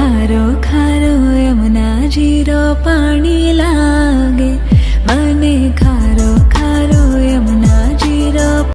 खारो खारो यमुना जीरो पाणी लागे। मने खा